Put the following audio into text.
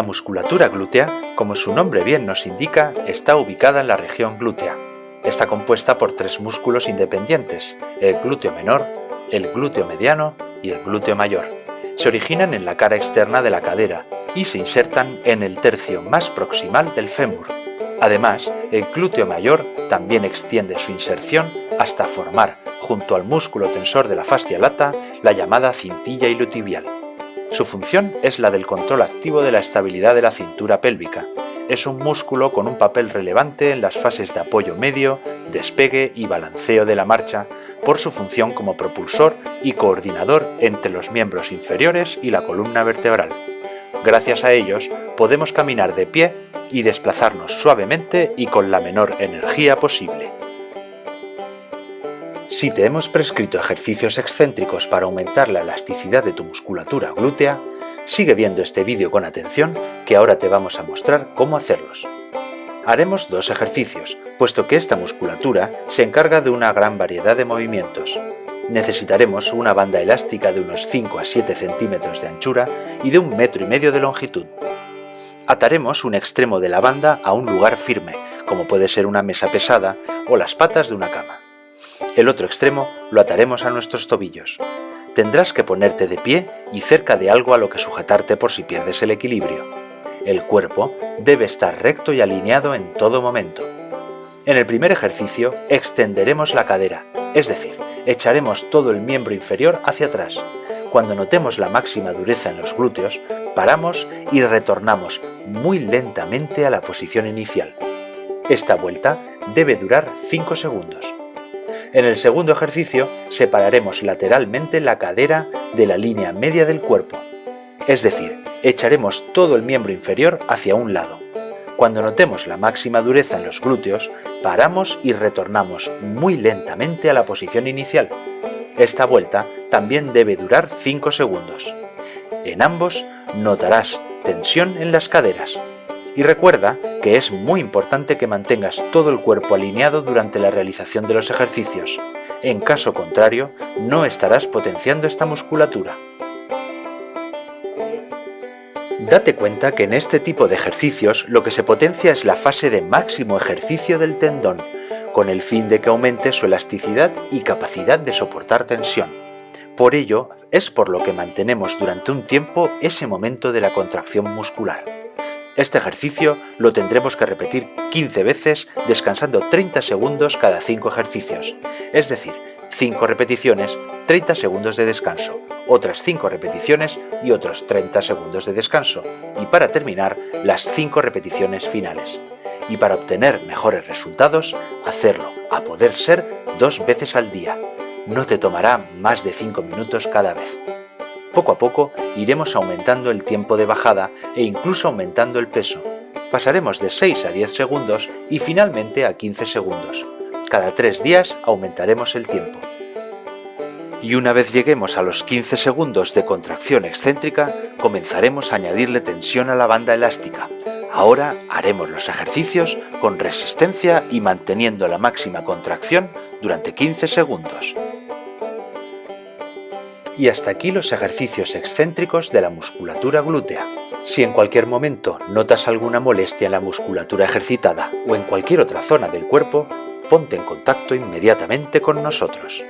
La musculatura glútea, como su nombre bien nos indica, está ubicada en la región glútea. Está compuesta por tres músculos independientes, el glúteo menor, el glúteo mediano y el glúteo mayor. Se originan en la cara externa de la cadera y se insertan en el tercio más proximal del fémur. Además, el glúteo mayor también extiende su inserción hasta formar, junto al músculo tensor de la fascia lata, la llamada cintilla ilotibial. Su función es la del control activo de la estabilidad de la cintura pélvica. Es un músculo con un papel relevante en las fases de apoyo medio, despegue y balanceo de la marcha, por su función como propulsor y coordinador entre los miembros inferiores y la columna vertebral. Gracias a ellos podemos caminar de pie y desplazarnos suavemente y con la menor energía posible. Si te hemos prescrito ejercicios excéntricos para aumentar la elasticidad de tu musculatura glútea, sigue viendo este vídeo con atención que ahora te vamos a mostrar cómo hacerlos. Haremos dos ejercicios, puesto que esta musculatura se encarga de una gran variedad de movimientos. Necesitaremos una banda elástica de unos 5 a 7 centímetros de anchura y de un metro y medio de longitud. Ataremos un extremo de la banda a un lugar firme, como puede ser una mesa pesada o las patas de una cama. El otro extremo lo ataremos a nuestros tobillos. Tendrás que ponerte de pie y cerca de algo a lo que sujetarte por si pierdes el equilibrio. El cuerpo debe estar recto y alineado en todo momento. En el primer ejercicio extenderemos la cadera, es decir, echaremos todo el miembro inferior hacia atrás. Cuando notemos la máxima dureza en los glúteos, paramos y retornamos muy lentamente a la posición inicial. Esta vuelta debe durar 5 segundos. En el segundo ejercicio separaremos lateralmente la cadera de la línea media del cuerpo, es decir, echaremos todo el miembro inferior hacia un lado. Cuando notemos la máxima dureza en los glúteos, paramos y retornamos muy lentamente a la posición inicial. Esta vuelta también debe durar 5 segundos. En ambos notarás tensión en las caderas. Y recuerda que es muy importante que mantengas todo el cuerpo alineado durante la realización de los ejercicios. En caso contrario, no estarás potenciando esta musculatura. Date cuenta que en este tipo de ejercicios lo que se potencia es la fase de máximo ejercicio del tendón, con el fin de que aumente su elasticidad y capacidad de soportar tensión. Por ello, es por lo que mantenemos durante un tiempo ese momento de la contracción muscular. Este ejercicio lo tendremos que repetir 15 veces descansando 30 segundos cada 5 ejercicios, es decir, 5 repeticiones, 30 segundos de descanso, otras 5 repeticiones y otros 30 segundos de descanso, y para terminar, las 5 repeticiones finales. Y para obtener mejores resultados, hacerlo, a poder ser, dos veces al día. No te tomará más de 5 minutos cada vez. Poco a poco iremos aumentando el tiempo de bajada e incluso aumentando el peso. Pasaremos de 6 a 10 segundos y finalmente a 15 segundos. Cada 3 días aumentaremos el tiempo. Y una vez lleguemos a los 15 segundos de contracción excéntrica, comenzaremos a añadirle tensión a la banda elástica. Ahora haremos los ejercicios con resistencia y manteniendo la máxima contracción durante 15 segundos. Y hasta aquí los ejercicios excéntricos de la musculatura glútea. Si en cualquier momento notas alguna molestia en la musculatura ejercitada o en cualquier otra zona del cuerpo, ponte en contacto inmediatamente con nosotros.